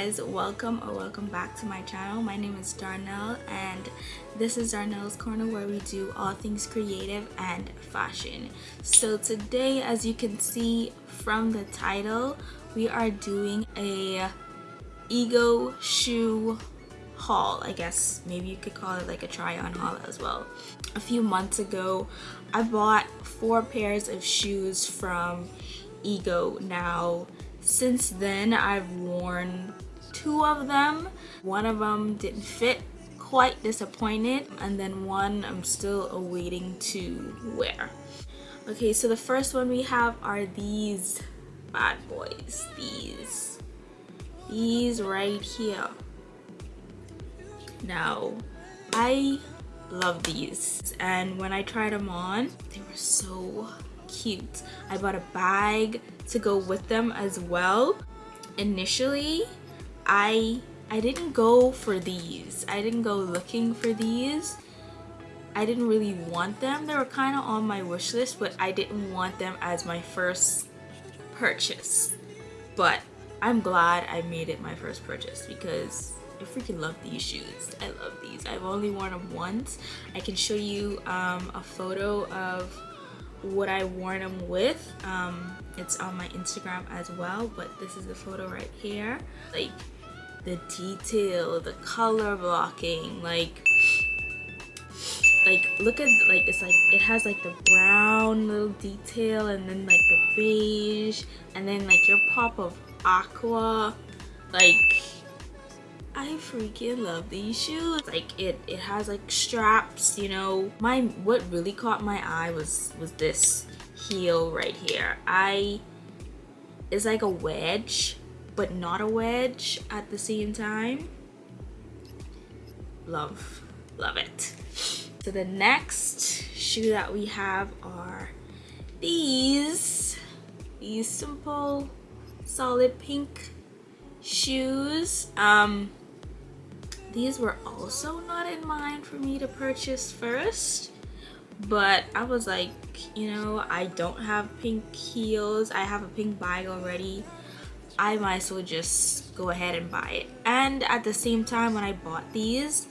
guys welcome or welcome back to my channel. My name is Darnell and this is Darnell's corner where we do all things creative and fashion. So today as you can see from the title we are doing a ego shoe haul I guess. Maybe you could call it like a try on haul as well. A few months ago I bought four pairs of shoes from ego. Now since then, I've worn two of them. One of them didn't fit, quite disappointed, and then one I'm still awaiting to wear. Okay, so the first one we have are these bad boys. These. These right here. Now, I love these and when I tried them on, they were so cute. I bought a bag to go with them as well. Initially, I I didn't go for these. I didn't go looking for these. I didn't really want them. They were kind of on my wish list, but I didn't want them as my first purchase. But I'm glad I made it my first purchase because I freaking love these shoes. I love these. I've only worn them once. I can show you um, a photo of what I worn them with. Um, it's on my Instagram as well, but this is the photo right here. Like the detail, the color blocking, like like look at like it's like it has like the brown little detail and then like the beige and then like your pop of aqua like I freaking love these shoes. Like it, it has like straps, you know. My what really caught my eye was was this heel right here. I it's like a wedge, but not a wedge at the same time. Love, love it. So the next shoe that we have are these, these simple, solid pink shoes. Um, these were also not in mind for me to purchase first but I was like you know I don't have pink heels I have a pink bag already I might as well just go ahead and buy it. And at the same time when I bought these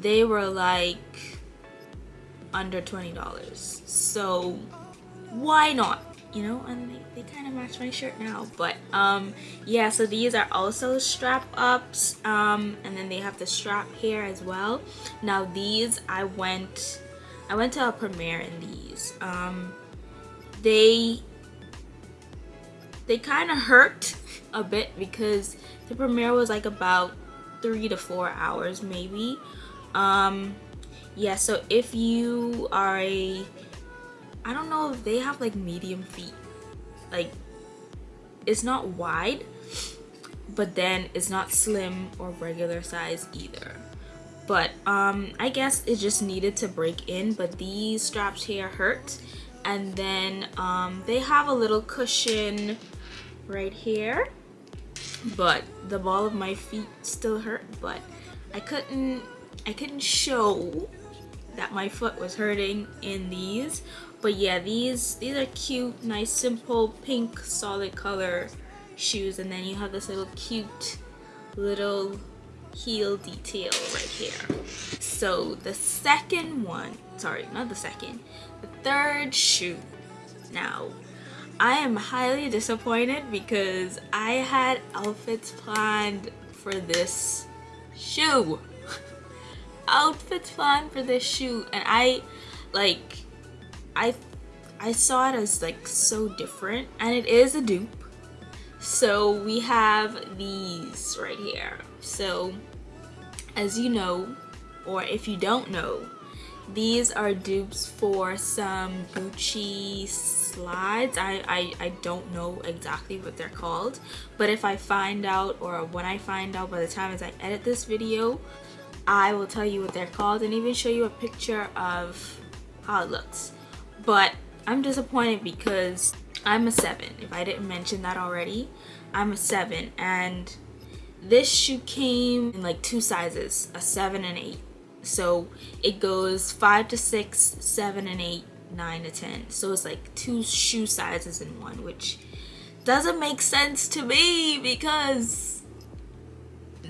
they were like under $20 so why not? You know and they, they kind of match my shirt now but um yeah so these are also strap ups um and then they have the strap here as well. Now these i went i went to a premiere in these. Um they they kind of hurt a bit because the premiere was like about three to four hours maybe um yeah so if you are a I don't know if they have like medium feet. Like it's not wide, but then it's not slim or regular size either. But um, I guess it just needed to break in, but these straps here hurt. And then um, they have a little cushion right here. But the ball of my feet still hurt, but I couldn't I couldn't show that my foot was hurting in these. But yeah these these are cute nice simple pink solid color shoes. And then you have this little cute little heel detail right here. So the second one sorry not the second the third shoe. Now I am highly disappointed because I had outfits planned for this shoe. Outfits planned for this shoe and I like I I saw it as like so different and it is a dupe. So we have these right here. So as you know or if you don't know these are dupes for some Gucci slides. I, I I don't know exactly what they're called but if I find out or when I find out by the time as I edit this video I will tell you what they're called and even show you a picture of how it looks. But I'm disappointed because I'm a 7 if I didn't mention that already. I'm a 7 and this shoe came in like two sizes a 7 and 8 so it goes 5 to 6 7 and 8 9 to 10 so it's like two shoe sizes in one which doesn't make sense to me because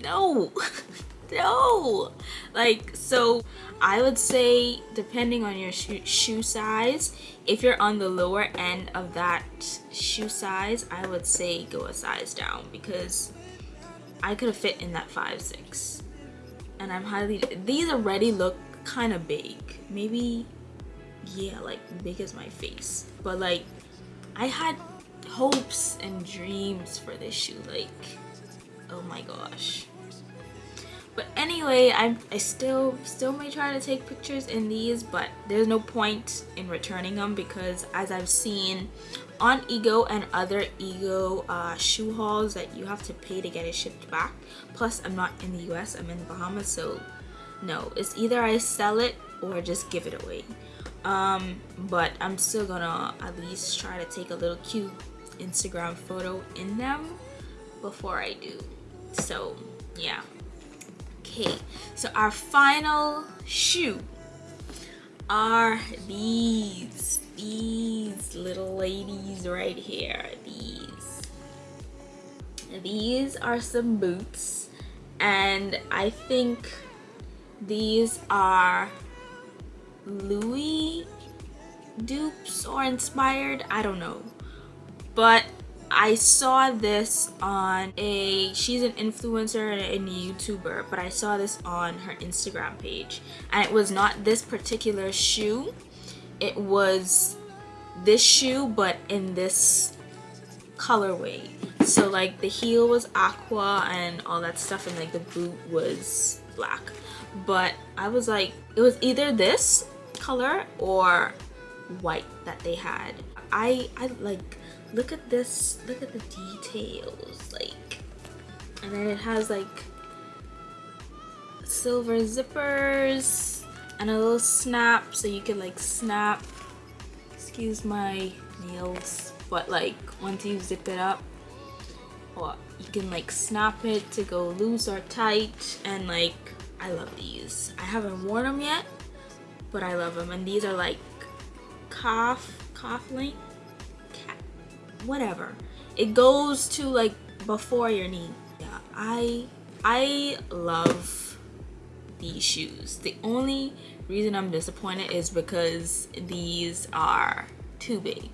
no no. Like so i would say depending on your shoe, shoe size if you're on the lower end of that shoe size i would say go a size down because i could have fit in that five six and i'm highly these already look kind of big. Maybe yeah like big as my face. But like i had hopes and dreams for this shoe like oh my gosh but anyway I, I still still may try to take pictures in these but there's no point in returning them because as I've seen on Ego and other Ego uh, shoe hauls that you have to pay to get it shipped back. Plus I'm not in the US I'm in the Bahamas so no it's either I sell it or just give it away. Um, but I'm still gonna at least try to take a little cute Instagram photo in them before I do. So yeah okay so our final shoe are these these little ladies right here these. These are some boots and I think these are Louis dupes or inspired I don't know. But I saw this on a she's an influencer and a YouTuber but I saw this on her Instagram page. And it was not this particular shoe. It was this shoe but in this colorway. So like the heel was aqua and all that stuff and like the boot was black. But I was like it was either this color or white that they had. I I like look at this look at the details like and then it has like silver zippers and a little snap so you can like snap. Excuse my nails but like once you zip it up or you can like snap it to go loose or tight and like I love these. I haven't worn them yet but I love them and these are like calf calf length whatever. It goes to like before your knee. Yeah i i love these shoes. The only reason i'm disappointed is because these are too big.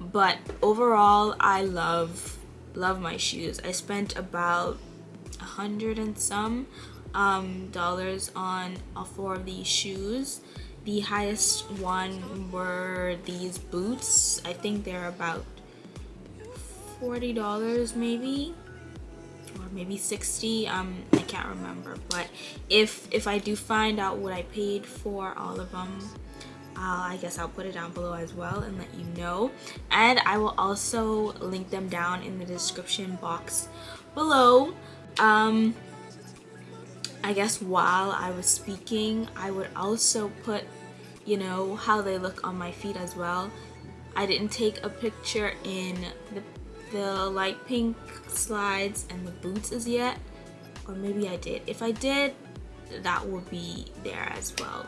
But overall i love love my shoes. I spent about a hundred and some um, dollars on all four of these shoes. The highest one were these boots. I think they're about $40 maybe? Or maybe 60 um i can't remember. But if if i do find out what i paid for all of them uh, i guess i'll put it down below as well and let you know. And i will also link them down in the description box below. Um i guess while i was speaking i would also put you know how they look on my feet as well. I didn't take a picture in the the light pink slides and the boots as yet. Or maybe I did. If I did that will be there as well.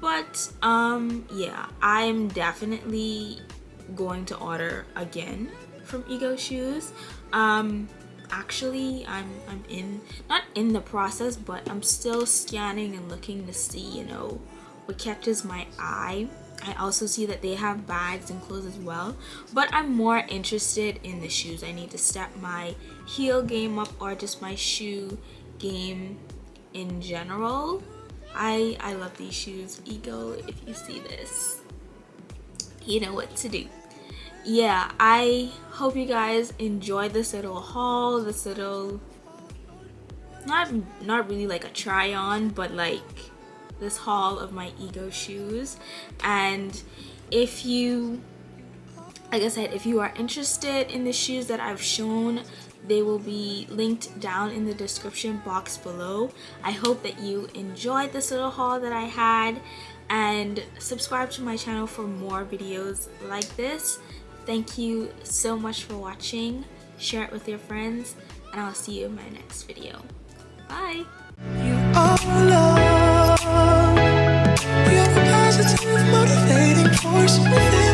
But um yeah I'm definitely going to order again from Ego Shoes. Um actually I'm, I'm in not in the process but I'm still scanning and looking to see you know what catches my eye I also see that they have bags and clothes as well but I'm more interested in the shoes. I need to step my heel game up or just my shoe game in general. I I love these shoes. Ego if you see this. You know what to do. Yeah I hope you guys enjoy this little haul this little not not really like a try on but like this haul of my ego shoes. And if you like I said if you are interested in the shoes that I've shown they will be linked down in the description box below. I hope that you enjoyed this little haul that I had and subscribe to my channel for more videos like this. Thank you so much for watching. Share it with your friends and I'll see you in my next video. Bye motivating force within.